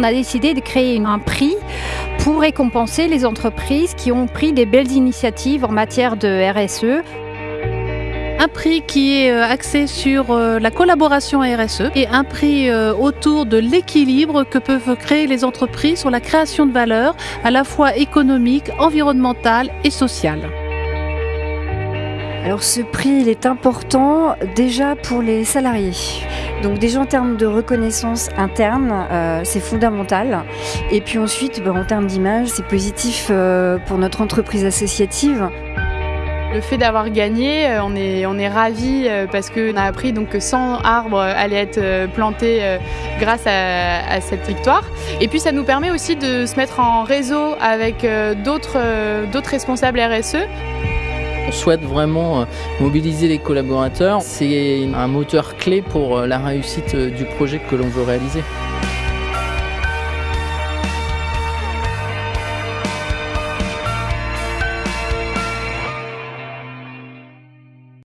on a décidé de créer un prix pour récompenser les entreprises qui ont pris des belles initiatives en matière de RSE un prix qui est euh, axé sur euh, la collaboration RSE et un prix euh, autour de l'équilibre que peuvent créer les entreprises sur la création de valeur à la fois économique, environnementale et sociale. Alors ce prix, il est important déjà pour les salariés. Donc déjà en termes de reconnaissance interne, c'est fondamental. Et puis ensuite, ben, en termes d'image, c'est positif pour notre entreprise associative. Le fait d'avoir gagné, euh, on est, on est ravis euh, parce qu'on a appris donc, que 100 arbres allaient être euh, plantés grâce à, cette victoire. Et puis ça nous permet aussi de se mettre en réseau avec d'autres responsables RSE. On souhaite vraiment mobiliser les collaborateurs. C'est un moteur clé pour la réussite du projet que l'on veut réaliser.